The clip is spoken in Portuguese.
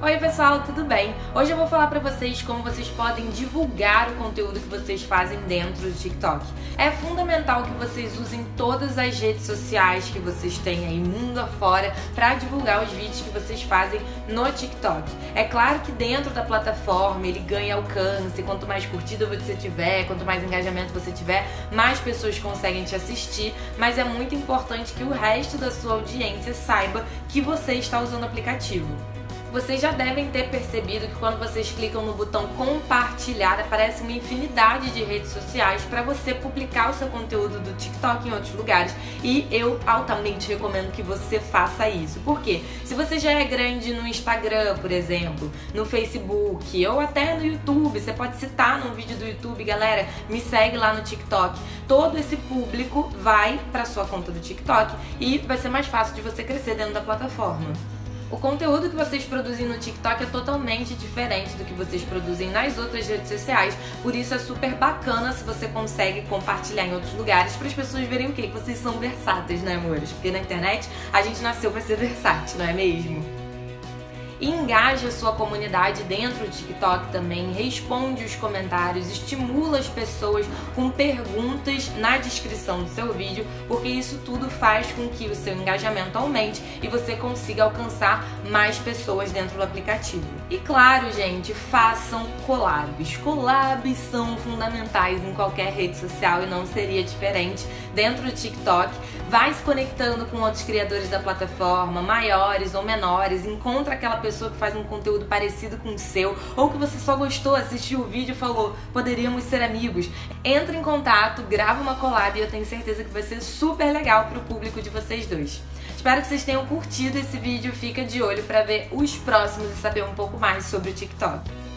Oi pessoal, tudo bem? Hoje eu vou falar pra vocês como vocês podem divulgar o conteúdo que vocês fazem dentro do TikTok. É fundamental que vocês usem todas as redes sociais que vocês têm aí mundo afora para divulgar os vídeos que vocês fazem no TikTok. É claro que dentro da plataforma ele ganha alcance, quanto mais curtida você tiver, quanto mais engajamento você tiver, mais pessoas conseguem te assistir, mas é muito importante que o resto da sua audiência saiba que você está usando o aplicativo. Vocês já devem ter percebido que quando vocês clicam no botão compartilhar, aparece uma infinidade de redes sociais para você publicar o seu conteúdo do TikTok em outros lugares. E eu altamente recomendo que você faça isso. Por quê? Se você já é grande no Instagram, por exemplo, no Facebook ou até no YouTube, você pode citar num vídeo do YouTube, galera, me segue lá no TikTok. Todo esse público vai para sua conta do TikTok e vai ser mais fácil de você crescer dentro da plataforma. O conteúdo que vocês produzem no TikTok é totalmente diferente do que vocês produzem nas outras redes sociais, por isso é super bacana se você consegue compartilhar em outros lugares para as pessoas verem o que? Que vocês são versáteis, né, amores? Porque na internet a gente nasceu para ser versátil, não é mesmo? Engaja a sua comunidade dentro do TikTok também, responde os comentários, estimula as pessoas com perguntas na descrição do seu vídeo, porque isso tudo faz com que o seu engajamento aumente e você consiga alcançar mais pessoas dentro do aplicativo. E claro, gente, façam collabs. Collabs são fundamentais em qualquer rede social e não seria diferente dentro do TikTok. Vai se conectando com outros criadores da plataforma, maiores ou menores, encontra aquela pessoa pessoa que faz um conteúdo parecido com o seu, ou que você só gostou, assistiu o vídeo e falou, poderíamos ser amigos. Entra em contato, grava uma collab e eu tenho certeza que vai ser super legal pro público de vocês dois. Espero que vocês tenham curtido esse vídeo, fica de olho para ver os próximos e saber um pouco mais sobre o TikTok.